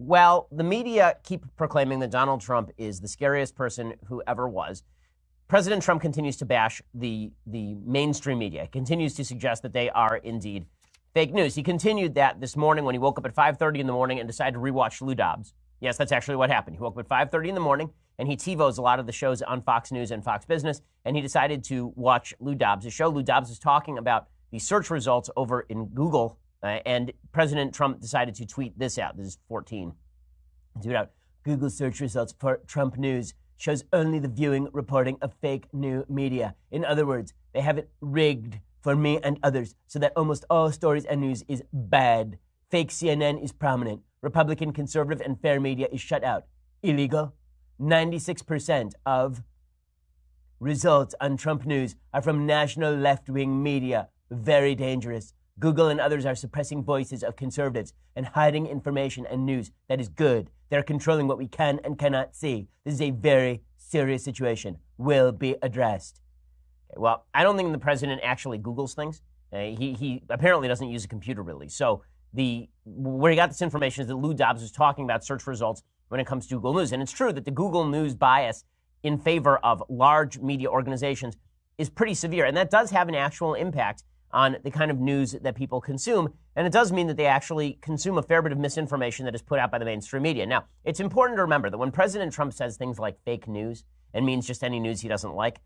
Well, the media keep proclaiming that Donald Trump is the scariest person who ever was. President Trump continues to bash the, the mainstream media, continues to suggest that they are indeed fake news. He continued that this morning when he woke up at 5.30 in the morning and decided to rewatch Lou Dobbs. Yes, that's actually what happened. He woke up at 5.30 in the morning and he TiVos a lot of the shows on Fox News and Fox Business, and he decided to watch Lou Dobbs' show. Lou Dobbs is talking about the search results over in Google, uh, and President Trump decided to tweet this out. This is 14. Tweet out Google search results for Trump news shows only the viewing reporting of fake new media. In other words, they have it rigged for me and others so that almost all stories and news is bad. Fake CNN is prominent. Republican, conservative, and fair media is shut out. Illegal. 96% of results on Trump news are from national left wing media. Very dangerous. Google and others are suppressing voices of conservatives and hiding information and news that is good. They're controlling what we can and cannot see. This is a very serious situation. Will be addressed. Well, I don't think the president actually Googles things. Uh, he, he apparently doesn't use a computer really. So the where he got this information is that Lou Dobbs was talking about search results when it comes to Google News. And it's true that the Google News bias in favor of large media organizations is pretty severe. And that does have an actual impact on the kind of news that people consume. And it does mean that they actually consume a fair bit of misinformation that is put out by the mainstream media. Now, it's important to remember that when President Trump says things like fake news and means just any news he doesn't like,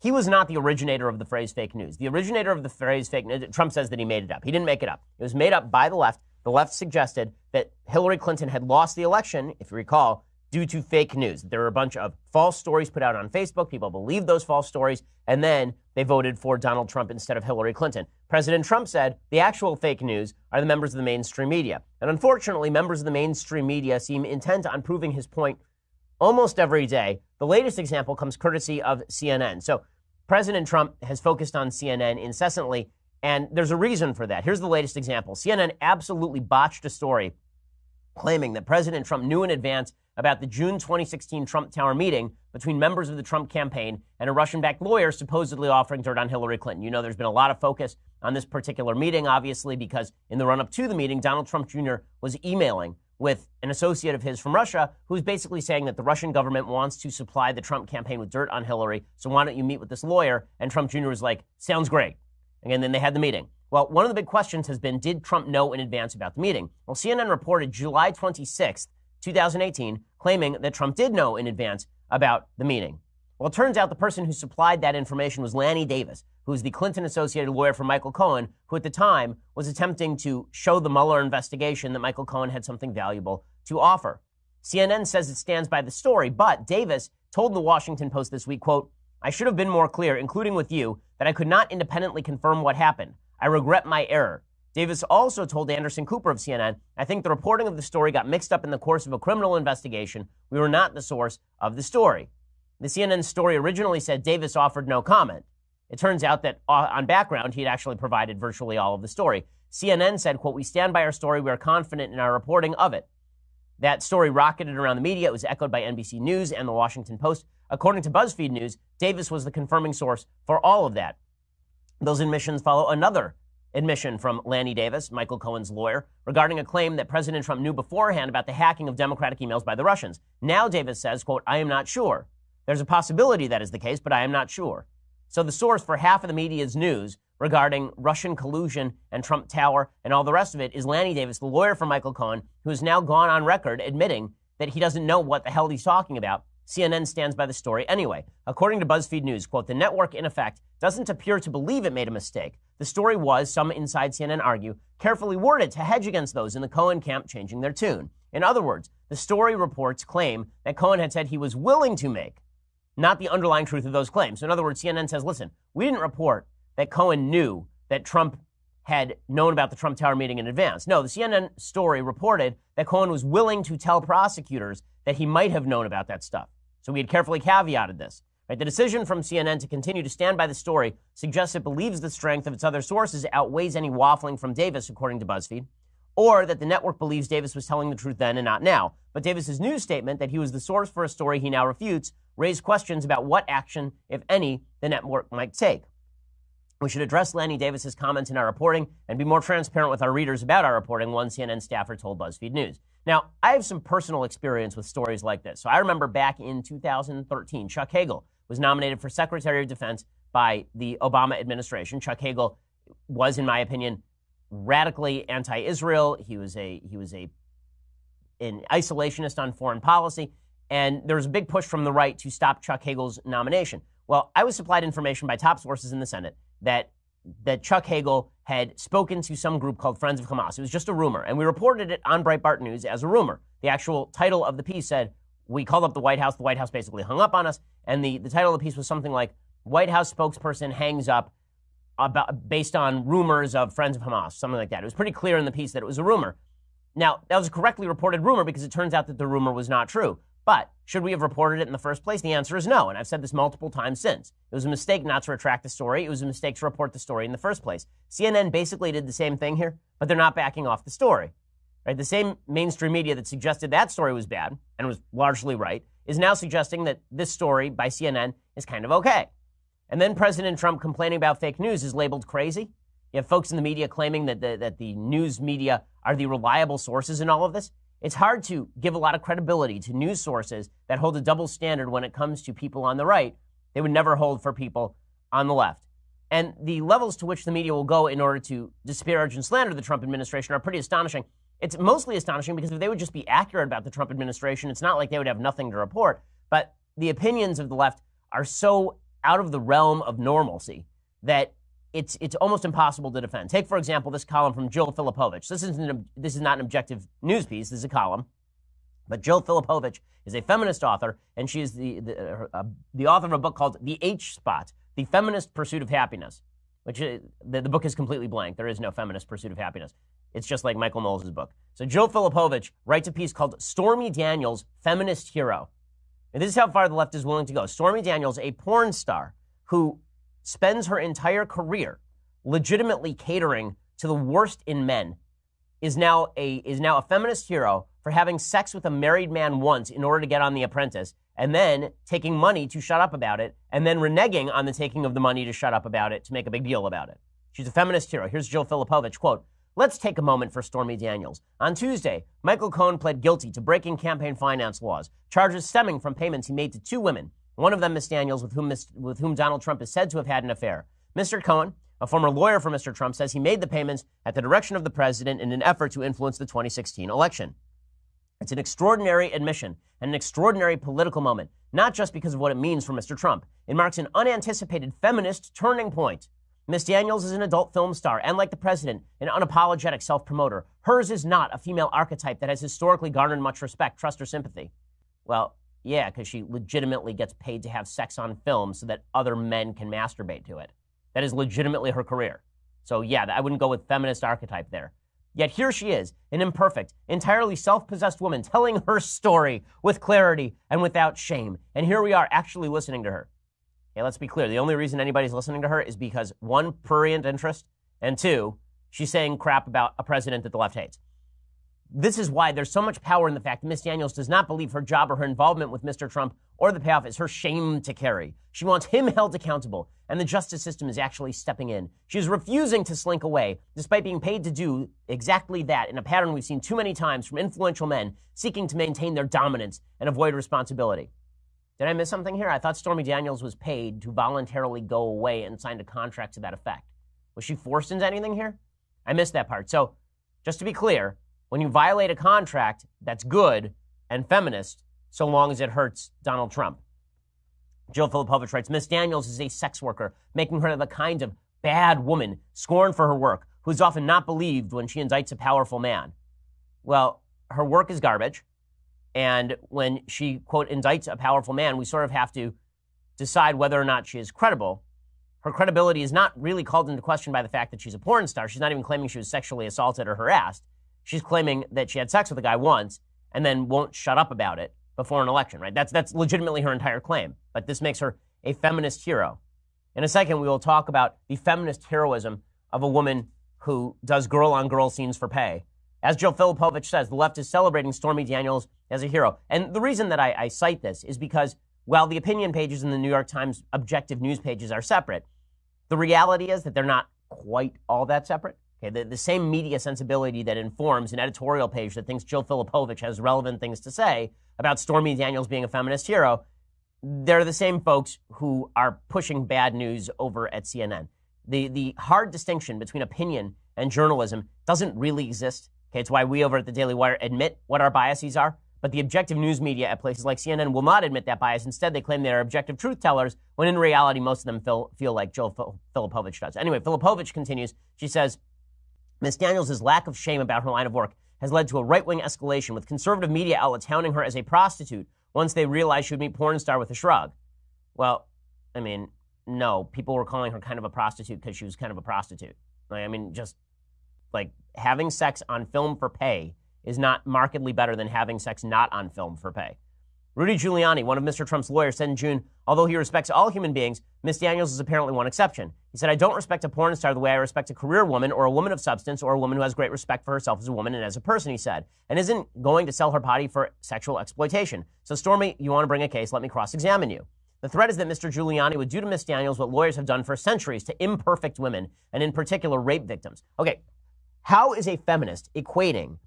he was not the originator of the phrase fake news. The originator of the phrase fake news, Trump says that he made it up. He didn't make it up. It was made up by the left. The left suggested that Hillary Clinton had lost the election, if you recall, due to fake news. There were a bunch of false stories put out on Facebook. People believed those false stories, and then they voted for Donald Trump instead of Hillary Clinton. President Trump said the actual fake news are the members of the mainstream media. And unfortunately, members of the mainstream media seem intent on proving his point almost every day. The latest example comes courtesy of CNN. So President Trump has focused on CNN incessantly, and there's a reason for that. Here's the latest example CNN absolutely botched a story claiming that President Trump knew in advance about the June 2016 Trump Tower meeting between members of the Trump campaign and a Russian backed lawyer supposedly offering dirt on Hillary Clinton. You know, there's been a lot of focus on this particular meeting, obviously, because in the run up to the meeting, Donald Trump Jr. was emailing with an associate of his from Russia who's basically saying that the Russian government wants to supply the Trump campaign with dirt on Hillary. So why don't you meet with this lawyer? And Trump Jr. was like, sounds great. And then they had the meeting. Well, one of the big questions has been Did Trump know in advance about the meeting? Well, CNN reported July 26th 2018, claiming that Trump did know in advance about the meeting. Well, it turns out the person who supplied that information was Lanny Davis, who is the Clinton associated lawyer for Michael Cohen, who at the time was attempting to show the Mueller investigation that Michael Cohen had something valuable to offer. CNN says it stands by the story, but Davis told the Washington Post this week, quote, I should have been more clear, including with you, that I could not independently confirm what happened. I regret my error. Davis also told Anderson Cooper of CNN, I think the reporting of the story got mixed up in the course of a criminal investigation. We were not the source of the story. The CNN story originally said Davis offered no comment. It turns out that uh, on background, he had actually provided virtually all of the story. CNN said, quote, we stand by our story. We are confident in our reporting of it. That story rocketed around the media. It was echoed by NBC News and the Washington Post. According to BuzzFeed News, Davis was the confirming source for all of that. Those admissions follow another admission from Lanny Davis, Michael Cohen's lawyer, regarding a claim that President Trump knew beforehand about the hacking of Democratic emails by the Russians. Now Davis says, quote, I am not sure. There's a possibility that is the case, but I am not sure. So the source for half of the media's news regarding Russian collusion and Trump Tower and all the rest of it is Lanny Davis, the lawyer for Michael Cohen, who has now gone on record admitting that he doesn't know what the hell he's talking about CNN stands by the story anyway. According to BuzzFeed News, quote, the network, in effect, doesn't appear to believe it made a mistake. The story was, some inside CNN argue, carefully worded to hedge against those in the Cohen camp changing their tune. In other words, the story reports claim that Cohen had said he was willing to make, not the underlying truth of those claims. So in other words, CNN says, listen, we didn't report that Cohen knew that Trump had known about the Trump Tower meeting in advance. No, the CNN story reported that Cohen was willing to tell prosecutors that he might have known about that stuff. So we had carefully caveated this. Right? The decision from CNN to continue to stand by the story suggests it believes the strength of its other sources outweighs any waffling from Davis, according to BuzzFeed, or that the network believes Davis was telling the truth then and not now. But Davis's news statement that he was the source for a story he now refutes raised questions about what action, if any, the network might take. We should address Lanny Davis's comments in our reporting and be more transparent with our readers about our reporting, one CNN staffer told BuzzFeed News. Now, I have some personal experience with stories like this. So I remember back in 2013, Chuck Hagel was nominated for Secretary of Defense by the Obama administration. Chuck Hagel was, in my opinion, radically anti-Israel. He was a he was a an isolationist on foreign policy, and there was a big push from the right to stop Chuck Hagel's nomination. Well, I was supplied information by top sources in the Senate that that Chuck Hagel had spoken to some group called Friends of Hamas. It was just a rumor, and we reported it on Breitbart News as a rumor. The actual title of the piece said, We called up the White House. The White House basically hung up on us, and the, the title of the piece was something like, White House spokesperson hangs up about, based on rumors of Friends of Hamas, something like that. It was pretty clear in the piece that it was a rumor. Now, that was a correctly reported rumor because it turns out that the rumor was not true. But should we have reported it in the first place? The answer is no. And I've said this multiple times since. It was a mistake not to retract the story. It was a mistake to report the story in the first place. CNN basically did the same thing here, but they're not backing off the story. Right? The same mainstream media that suggested that story was bad and was largely right is now suggesting that this story by CNN is kind of okay. And then President Trump complaining about fake news is labeled crazy. You have folks in the media claiming that the, that the news media are the reliable sources in all of this. It's hard to give a lot of credibility to news sources that hold a double standard when it comes to people on the right. They would never hold for people on the left. And the levels to which the media will go in order to disparage and slander the Trump administration are pretty astonishing. It's mostly astonishing because if they would just be accurate about the Trump administration, it's not like they would have nothing to report. But the opinions of the left are so out of the realm of normalcy that it's it's almost impossible to defend. Take for example this column from Jill Filipovic. This isn't this is not an objective news piece. This is a column, but Jill Filipovic is a feminist author, and she is the the, uh, the author of a book called The H Spot: The Feminist Pursuit of Happiness. Which is, the, the book is completely blank. There is no feminist pursuit of happiness. It's just like Michael Knowles' book. So Jill Filipovic writes a piece called Stormy Daniels, Feminist Hero. And this is how far the left is willing to go. Stormy Daniels, a porn star who spends her entire career legitimately catering to the worst in men, is now a is now a feminist hero for having sex with a married man once in order to get on The Apprentice, and then taking money to shut up about it, and then reneging on the taking of the money to shut up about it to make a big deal about it. She's a feminist hero. Here's Jill Filipovic quote. Let's take a moment for Stormy Daniels. On Tuesday, Michael Cohen pled guilty to breaking campaign finance laws, charges stemming from payments he made to two women one of them, Miss Daniels, with whom, with whom Donald Trump is said to have had an affair. Mr. Cohen, a former lawyer for Mr. Trump, says he made the payments at the direction of the president in an effort to influence the 2016 election. It's an extraordinary admission and an extraordinary political moment, not just because of what it means for Mr. Trump. It marks an unanticipated feminist turning point. Miss Daniels is an adult film star and, like the president, an unapologetic self promoter. Hers is not a female archetype that has historically garnered much respect, trust, or sympathy. Well, yeah, because she legitimately gets paid to have sex on film so that other men can masturbate to it. That is legitimately her career. So, yeah, I wouldn't go with feminist archetype there. Yet here she is, an imperfect, entirely self possessed woman telling her story with clarity and without shame. And here we are actually listening to her. Okay, let's be clear. The only reason anybody's listening to her is because one, prurient interest, and two, she's saying crap about a president that the left hates this is why there's so much power in the fact that Miss Daniels does not believe her job or her involvement with Mr. Trump or the payoff is her shame to carry. She wants him held accountable, and the justice system is actually stepping in. She is refusing to slink away, despite being paid to do exactly that in a pattern we've seen too many times from influential men seeking to maintain their dominance and avoid responsibility. Did I miss something here? I thought Stormy Daniels was paid to voluntarily go away and signed a contract to that effect. Was she forced into anything here? I missed that part. So, just to be clear, when you violate a contract that's good and feminist, so long as it hurts Donald Trump. Jill Filipovic writes Miss Daniels is a sex worker, making her the kind of bad woman scorned for her work, who's often not believed when she indicts a powerful man. Well, her work is garbage. And when she, quote, indicts a powerful man, we sort of have to decide whether or not she is credible. Her credibility is not really called into question by the fact that she's a porn star. She's not even claiming she was sexually assaulted or harassed. She's claiming that she had sex with a guy once and then won't shut up about it before an election, right? That's, that's legitimately her entire claim. But this makes her a feminist hero. In a second, we will talk about the feminist heroism of a woman who does girl on girl scenes for pay. As Jill Filipovic says, the left is celebrating Stormy Daniels as a hero. And the reason that I, I cite this is because while the opinion pages in the New York Times objective news pages are separate, the reality is that they're not quite all that separate. Okay, the, the same media sensibility that informs an editorial page that thinks Jill Filipovic has relevant things to say about Stormy Daniels being a feminist hero, they're the same folks who are pushing bad news over at CNN. The, the hard distinction between opinion and journalism doesn't really exist. Okay, it's why we over at the Daily Wire admit what our biases are. But the objective news media at places like CNN will not admit that bias. Instead, they claim they are objective truth tellers, when in reality, most of them feel, feel like Jill Filipovic does. Anyway, Filipovic continues. She says, Ms. Daniels' lack of shame about her line of work has led to a right wing escalation, with conservative media outlets hounding her as a prostitute once they realized she would meet porn star with a shrug. Well, I mean, no, people were calling her kind of a prostitute because she was kind of a prostitute. Like, I mean, just like having sex on film for pay is not markedly better than having sex not on film for pay. Rudy Giuliani, one of Mr. Trump's lawyers, said in June, although he respects all human beings, Ms. Daniels is apparently one exception. He said, I don't respect a porn star the way I respect a career woman or a woman of substance or a woman who has great respect for herself as a woman and as a person, he said, and isn't going to sell her body for sexual exploitation. So, Stormy, you want to bring a case? Let me cross examine you. The threat is that Mr. Giuliani would do to Ms. Daniels what lawyers have done for centuries to imperfect women, and in particular, rape victims. Okay, how is a feminist equating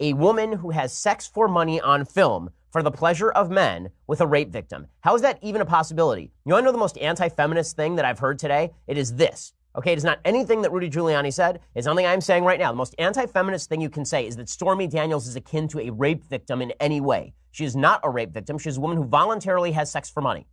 a woman who has sex for money on film for the pleasure of men with a rape victim. How is that even a possibility? You want to know the most anti feminist thing that I've heard today? It is this. Okay, it is not anything that Rudy Giuliani said. It's something I'm saying right now. The most anti feminist thing you can say is that Stormy Daniels is akin to a rape victim in any way. She is not a rape victim. She is a woman who voluntarily has sex for money.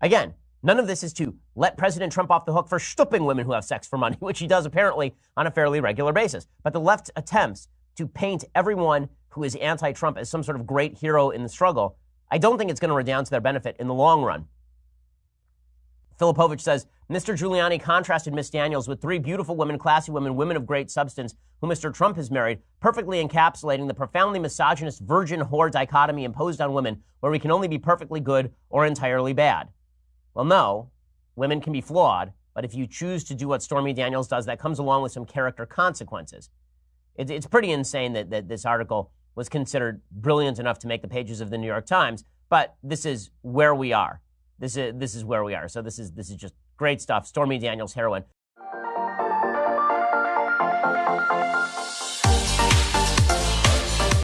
Again, none of this is to let President Trump off the hook for stooping women who have sex for money, which he does apparently on a fairly regular basis. But the left attempts to paint everyone who is anti Trump as some sort of great hero in the struggle, I don't think it's going to redound to their benefit in the long run. Filipovic says Mr. Giuliani contrasted Miss Daniels with three beautiful women, classy women, women of great substance, who Mr. Trump has married, perfectly encapsulating the profoundly misogynist virgin whore dichotomy imposed on women, where we can only be perfectly good or entirely bad. Well, no, women can be flawed, but if you choose to do what Stormy Daniels does, that comes along with some character consequences. It's, it's pretty insane that, that this article was considered brilliant enough to make the pages of the New York Times, but this is where we are. This is, this is where we are. So this is, this is just great stuff. Stormy Daniels heroine.